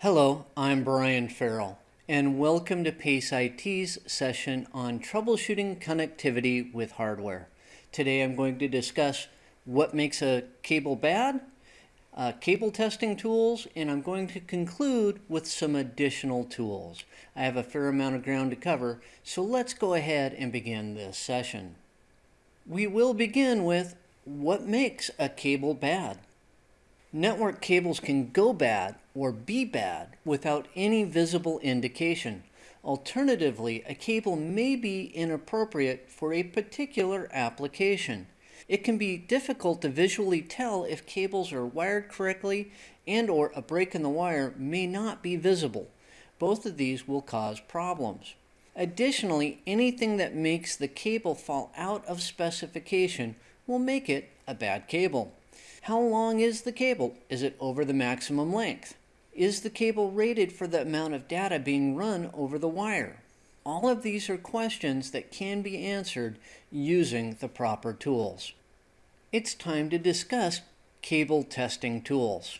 Hello, I'm Brian Farrell, and welcome to PACE IT's session on troubleshooting connectivity with hardware. Today I'm going to discuss what makes a cable bad, uh, cable testing tools, and I'm going to conclude with some additional tools. I have a fair amount of ground to cover, so let's go ahead and begin this session. We will begin with what makes a cable bad. Network cables can go bad or be bad without any visible indication. Alternatively, a cable may be inappropriate for a particular application. It can be difficult to visually tell if cables are wired correctly and or a break in the wire may not be visible. Both of these will cause problems. Additionally, anything that makes the cable fall out of specification will make it a bad cable. How long is the cable? Is it over the maximum length? Is the cable rated for the amount of data being run over the wire? All of these are questions that can be answered using the proper tools. It's time to discuss cable testing tools.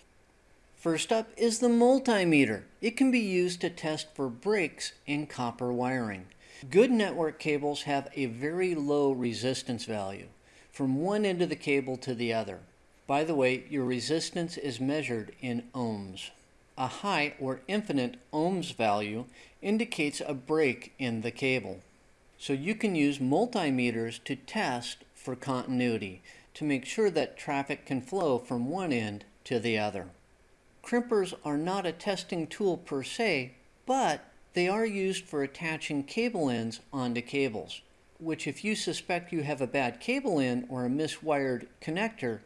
First up is the multimeter. It can be used to test for breaks in copper wiring. Good network cables have a very low resistance value from one end of the cable to the other. By the way, your resistance is measured in ohms. A high or infinite ohms value indicates a break in the cable. So you can use multimeters to test for continuity to make sure that traffic can flow from one end to the other. Crimpers are not a testing tool per se, but they are used for attaching cable ends onto cables, which if you suspect you have a bad cable end or a miswired connector,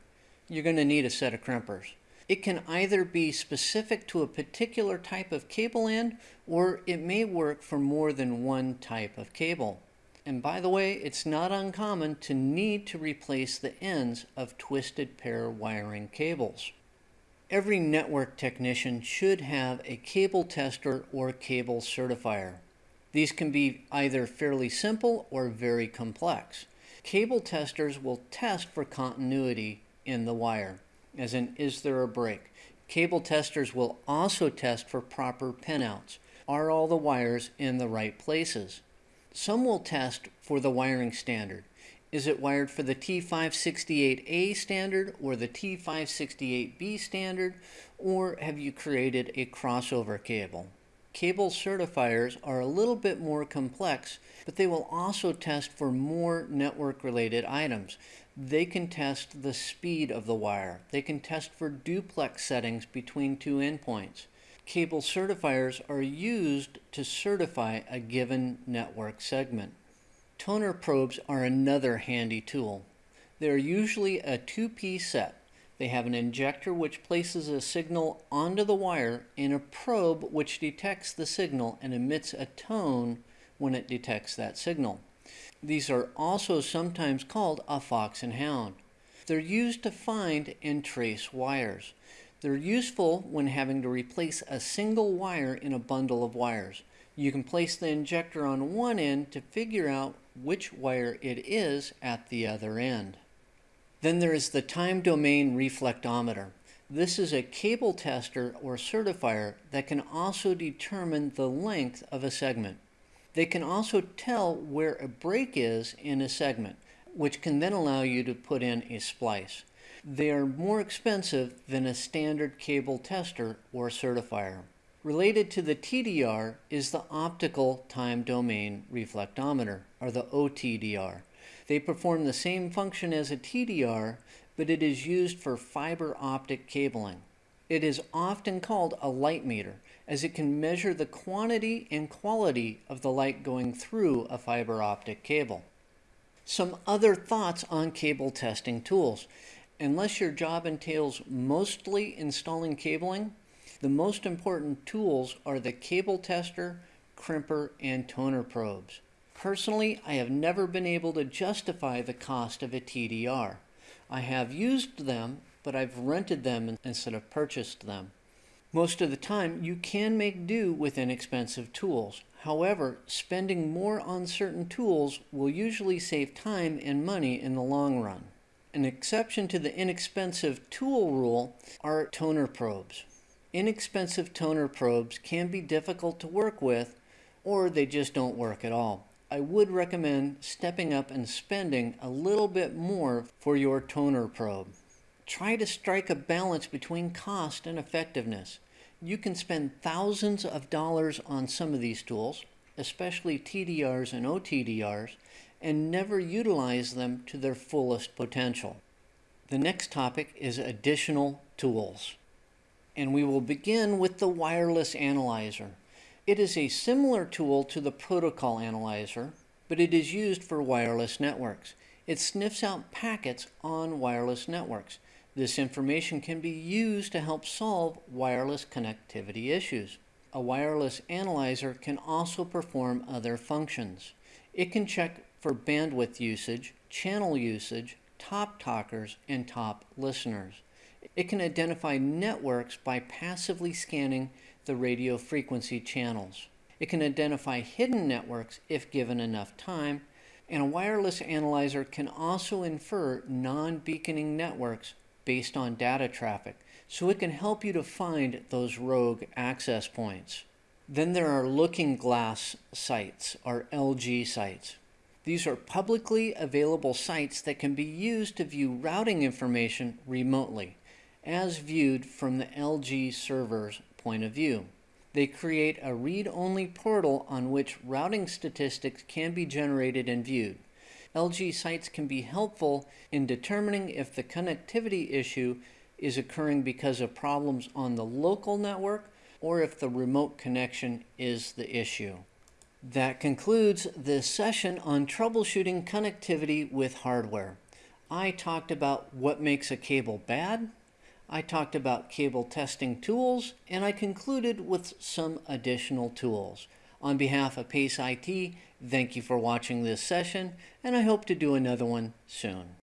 you're going to need a set of crimpers. It can either be specific to a particular type of cable end or it may work for more than one type of cable. And by the way, it's not uncommon to need to replace the ends of twisted pair wiring cables. Every network technician should have a cable tester or cable certifier. These can be either fairly simple or very complex. Cable testers will test for continuity in the wire, as in is there a break. Cable testers will also test for proper pinouts. Are all the wires in the right places? Some will test for the wiring standard. Is it wired for the T568A standard or the T568B standard, or have you created a crossover cable? Cable certifiers are a little bit more complex, but they will also test for more network related items. They can test the speed of the wire. They can test for duplex settings between two endpoints. Cable certifiers are used to certify a given network segment. Toner probes are another handy tool. They are usually a two-piece set. They have an injector which places a signal onto the wire and a probe which detects the signal and emits a tone when it detects that signal. These are also sometimes called a fox and hound. They're used to find and trace wires. They're useful when having to replace a single wire in a bundle of wires. You can place the injector on one end to figure out which wire it is at the other end. Then there is the time domain reflectometer. This is a cable tester or certifier that can also determine the length of a segment. They can also tell where a break is in a segment, which can then allow you to put in a splice. They are more expensive than a standard cable tester or certifier. Related to the TDR is the Optical Time Domain Reflectometer, or the OTDR. They perform the same function as a TDR, but it is used for fiber optic cabling. It is often called a light meter as it can measure the quantity and quality of the light going through a fiber optic cable. Some other thoughts on cable testing tools. Unless your job entails mostly installing cabling, the most important tools are the cable tester, crimper, and toner probes. Personally, I have never been able to justify the cost of a TDR. I have used them, but I've rented them instead of purchased them. Most of the time, you can make do with inexpensive tools. However, spending more on certain tools will usually save time and money in the long run. An exception to the inexpensive tool rule are toner probes. Inexpensive toner probes can be difficult to work with or they just don't work at all. I would recommend stepping up and spending a little bit more for your toner probe. Try to strike a balance between cost and effectiveness. You can spend thousands of dollars on some of these tools, especially TDRs and OTDRs, and never utilize them to their fullest potential. The next topic is additional tools. And we will begin with the wireless analyzer. It is a similar tool to the protocol analyzer, but it is used for wireless networks. It sniffs out packets on wireless networks. This information can be used to help solve wireless connectivity issues. A wireless analyzer can also perform other functions. It can check for bandwidth usage, channel usage, top talkers, and top listeners. It can identify networks by passively scanning the radio frequency channels. It can identify hidden networks if given enough time, and a wireless analyzer can also infer non-beaconing networks based on data traffic, so it can help you to find those rogue access points. Then there are looking glass sites, or LG sites. These are publicly available sites that can be used to view routing information remotely, as viewed from the LG server's point of view. They create a read-only portal on which routing statistics can be generated and viewed. LG sites can be helpful in determining if the connectivity issue is occurring because of problems on the local network or if the remote connection is the issue. That concludes this session on troubleshooting connectivity with hardware. I talked about what makes a cable bad, I talked about cable testing tools, and I concluded with some additional tools. On behalf of PACE IT, thank you for watching this session, and I hope to do another one soon.